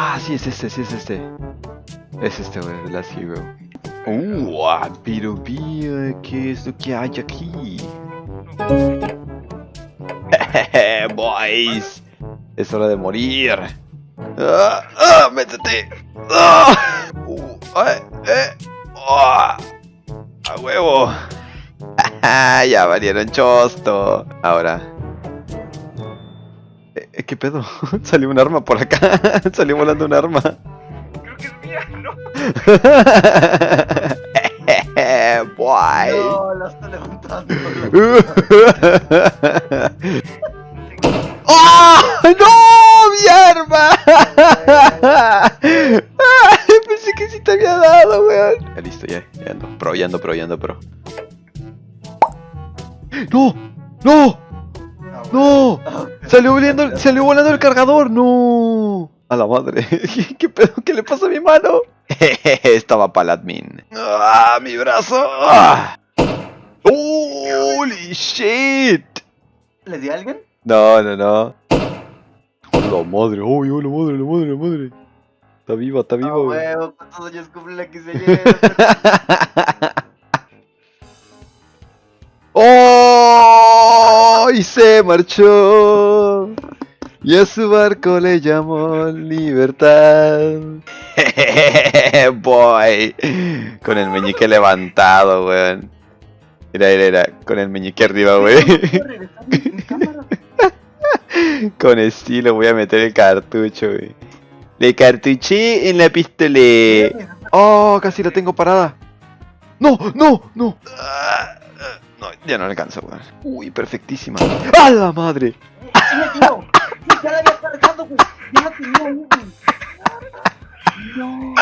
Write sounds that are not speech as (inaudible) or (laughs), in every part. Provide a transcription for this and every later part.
Ah, sí, es este, sí, es este. Es este, güey, The Last Hero. Uh, ah, pero mira, ¿qué es lo que hay aquí? (laughs) Boys, es hora de morir. ¡Ah! ¡Ah! ¡Métete! ¡Ah! Uh, eh, eh, ¡Ah! ¡A huevo! (laughs) ya valieron chosto. Ahora. Eh, ¿Qué pedo? (laughs) Salió un arma por acá. (laughs) Salió volando un arma. Creo que es mía, ¿no? (laughs) Boy. No, la está levantando. ¡Oh! ¡No! ¡Mi arma! Ay, Pensé que sí te había dado, weón. Ya listo, ya, ya ando. Pro, ya ando, pro, ya ando, pro. ¡No! ¡No! ¡No! Salió volando, salió volando el cargador, no. A la madre. (laughs) ¿Qué pedo? ¿Qué le pasa a mi mano? (laughs) Estaba para el admin. ¡Ah! ¡Mi brazo! ¡Ah! ¡Holy shit! ¿Le di a alguien? No, no, no. La madre, uy, oh, la madre, la madre, la madre. Está viva, está viva, güey. huevo, ¿cuántos años cumple la quinceañera? ¡Oh! Y (laughs) se marchó. Y a su barco le llamó libertad. (laughs) Boy. Con el meñique levantado, weón. Mira, mira, mira. Con el meñique arriba, cámara. (laughs) Con estilo voy a meter el cartucho, güey. Le cartuché en la pistola. Oh, casi la tengo parada. No, no, no. Ah, ah, no, ya no alcanza, weón. Uy, perfectísima. ¡A la madre! Sí me tiró. Sí, ya la había tenía. No.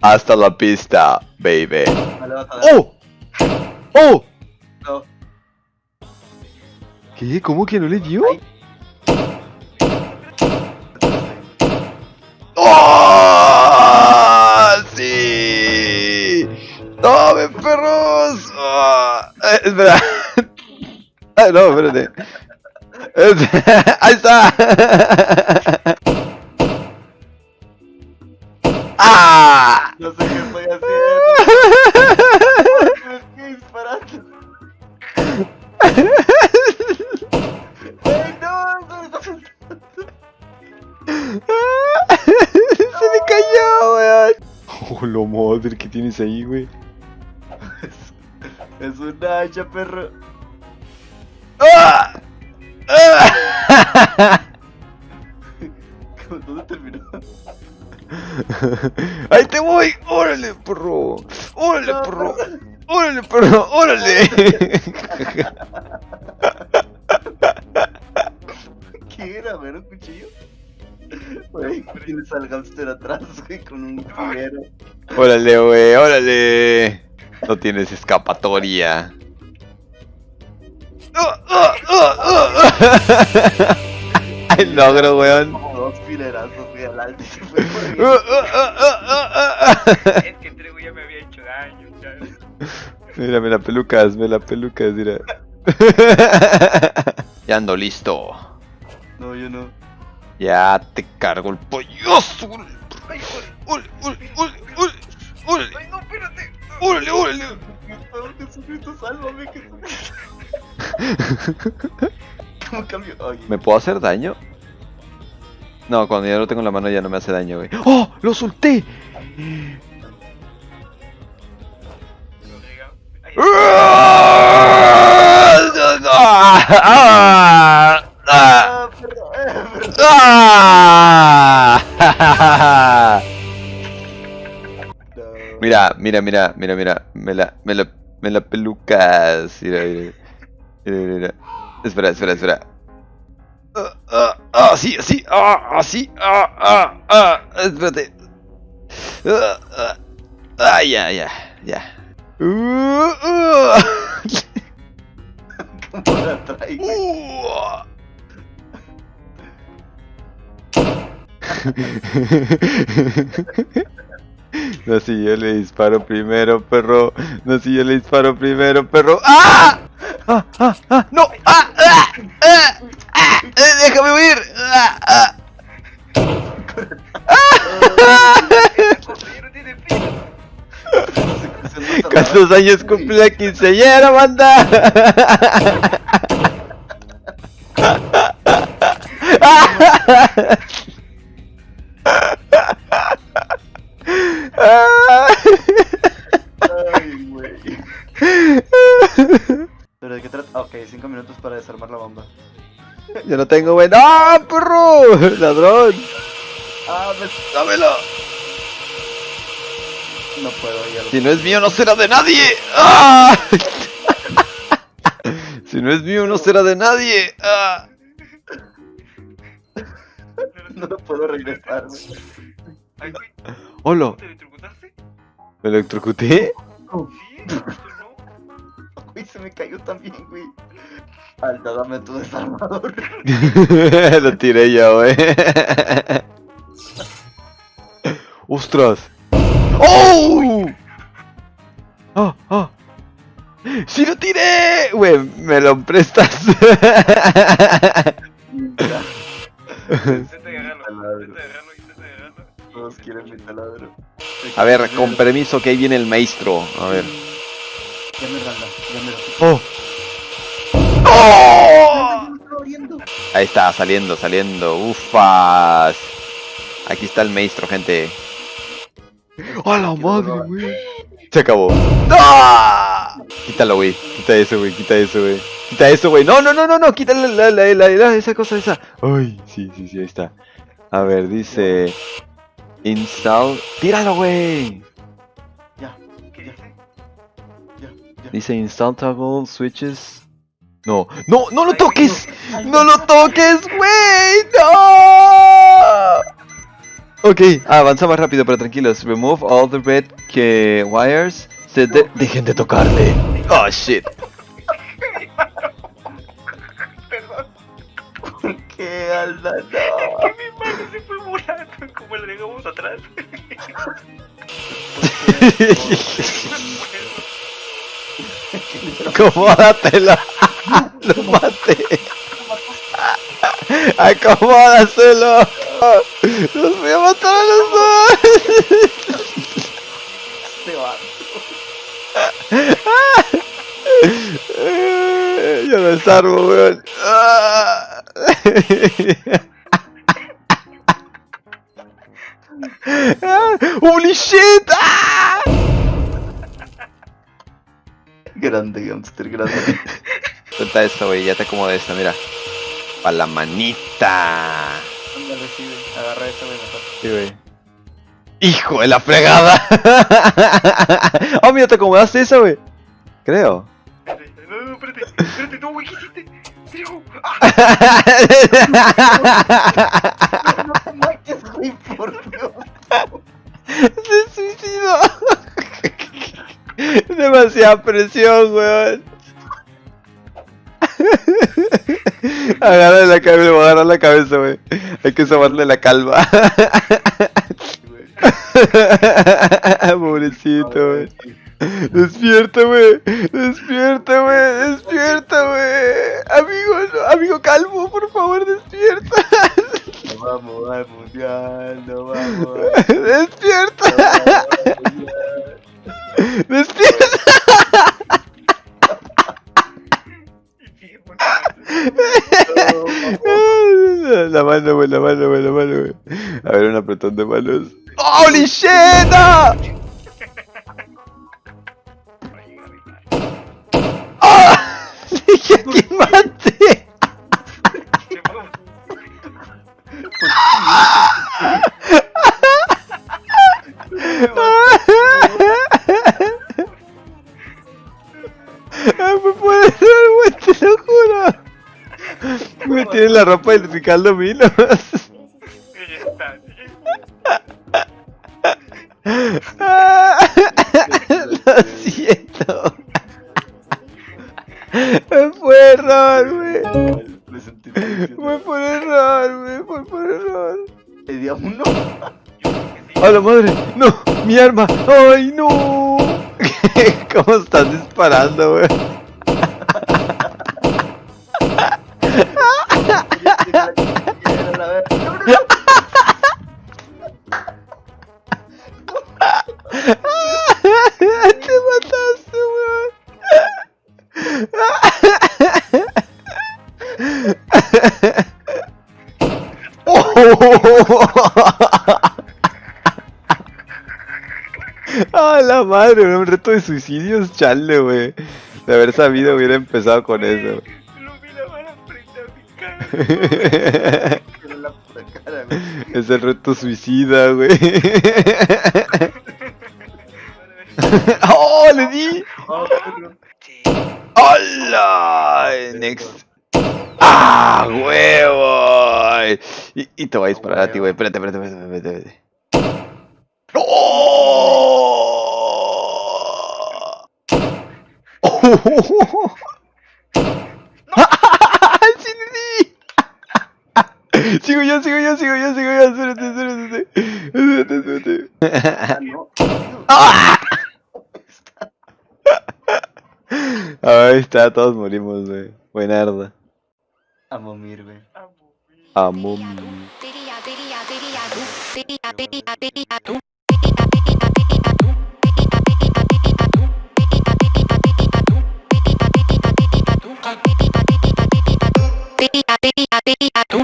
Hasta la pista, baby. Vale. ¡Oh! ¡Oh! No. ¿Qué? ¿Cómo que no le dio? ¡Oh! ¡Sí! ¡Tome, perros! Eh, espera. (laughs) No, espérate. Es- (laughs) ¡Ahí está! (laughs) ¡Ah! No sé qué estoy haciendo. Estoy disparando. ¡Ay, no! ¡Se me cayó, weón! Oh, la madre, ¿qué tienes ahí, güey? Es un hacha, perro. ¡Ah! ¡Ah! ¿Dónde terminó? (laughs) ¡Ahí te voy! ¡Órale, perro! ¡Órale, perro! ¡Órale, perro! ¡Órale! (laughs) ¿Qué era? ¿Ver un cuchillo? Güey, tienes al hamster atrás, güey, con un juguero. ¡Órale, güey! ¡Órale! No tienes escapatoria. (laughs) ¡Ay, logro, weón! Como dos filerazos, güey, al alto y se fue ¡Ah, corriendo. ah, ah, ah, ah, ah! Es que Trigo ya me había hecho daño, ¿sabes? Mira, mira, pelucas, mira, pelucas, (laughs) mira. ya ando listo. No, yo no. Ya te cargo el polloso. Ay, ¡Órale, órale, órale, órale! ¡Órale, ay, no, espérate. órale, órale! Oh, Jesucristo, sálvame, Jesucristo. (laughs) ¿Cómo cambio? Ay, ¿Me puedo hacer daño? No, cuando ya lo tengo en la mano ya no me hace daño, güey. ¡Oh! ¡Lo solté! (laughs) Mira, mira, mira, mira, mira. Me la, me la, me la pelucas. Mira, mira. Espera, espera, espera. Ah, ah, ah, sí, así, ah, así, ah, ah, ah, espérate. Ah, ah, ah, ya, ya, ya. Uh, uh. ¿Cómo. No, si yo le disparo primero, perro. No, si yo le disparo primero, perro. ¡Ah! ¡Ah! ¡Ah! ¡Ah! ¡No! ¡Ah! ¡Ah! ¡Ah! ¡Ah! ¡Eh, déjame huir! ¡Ah, ah! ¿Cuántos años cumple la quinceañera, banda? Para desarmar la bomba. Yo no tengo buen... ¡Ah, perro! (laughs) ¡Ladrón! Ah, me... ¡Dámelo! No puedo, ya lo Si no es mío, no será de nadie. (laughs) ¡Ah! (laughs) Si no es mío, no será de nadie. ¡Ah! No lo puedo regresar, güey. Ay, güey, ¡Hola! ¿te electrocutaste? ¿Me electrocuté? Sí. Güey, se me cayó también, güey. Alta, dame tu desarmador. (laughs) Lo tiré yo, güey. ¡Ostras! ¡Oh! ¡Ah! ¡Ah! ¡Sí lo tiré! Güey, me lo prestas. Ya, Intenta agarrarlo, Taladro. intenta agarrarlo, intenta agarrarlo. Todos quieren mi taladro. A ver, con permiso que ahí viene el maestro. A ver. Ya me randa, ya me lo ¡Oh! ¡Oh! Ahí está, saliendo, saliendo. Ufas. Aquí está el maestro, gente. ¡A la madre, güey! Se acabó. ¡Ah! Quítalo, güey. Quita eso, güey. Quita eso, güey. Quita eso, güey. No, no, no, no, no. Quítale la, la, la, la- esa cosa, esa. Ay, sí, sí, sí, ahí está. A ver, dice. Install. Tíralo, güey. Dice install toggle switches. No, no, no lo toques. No lo toques, güey. No. Ok, ah, avanza más rápido, pero tranquilos. Remove all the red que wires. Se de- dejen de tocarle. Oh shit. (laughs) Perdón, ¿Por qué, Alda? No. que mi mano se fue volando como la dejamos atrás. (laughs) (laughs) Acomódatelo. (laughs) Lo maté. Acomódaselo. Los voy a matar a los dos. Eh, Yo lo desarmo, weón. (laughs) Ah. ¡Holy shit! Grande, Gamster, grande. Suelta esta, güey. Ya te acomodo esta, mira. Pa' la manita. Ándale, sí, güey. Agarra esta, güey, mejor. Sí, güey. ¡Hijo de la fregada! ¡Oh, mira, te acomodaste esa, güey! Creo. No, no, espérate, espérate, no, güey, ¿qué hiciste? ¡ah! Demasiada presión, weón. (laughs) Agarra la cabeza, voy a agarrar la cabeza, wey. Hay que sobarle la calva. (laughs) Pobrecito, wey. Despierta, wey. Despierta, wey. Despierta, wey. Amigo, no, amigo calvo, por favor, despierta. No vamos al mundial, no vamos (laughs) Despierta. al sigue (laughs) poniendo- (laughs) La mano, güey, la mano, güey, la mano, güey. A ver, un apretón de manos. ¡Holy shit! ¡Ah! (laughs) tiene la ropa del Ricardo Milos. Lo siento. Fue error, güey. Fue por error, güey. Fue por error. Le di a uno. ¡A la madre! ¡No! ¡Mi arma! ¡Ay, no! (laughs) ¿Cómo estás disparando, güey? Madre! Un reto de suicidios, chale, güey. De haber sabido, hubiera empezado con eso. Lo la bala frente a mi cara. Cara. (laughs) Es el reto suicida, güey. (laughs) ¡Oh, le di! ¡Hola! Next. ¡Ah, huevo! Y, y te voy a disparar a ti, güey. Espérate, espérate, espérate, espérate. espérate. ¡Oh! ¡Sí le di! Sigo yo, sigo yo, sigo yo, sigo yo. Espérate, espérate, espérate. Espérate. Ah, no. ¡Ah! Ahí está, todos morimos, güey. Buenarda. A momir, güey. Amo mi- Amum. Teria, teria,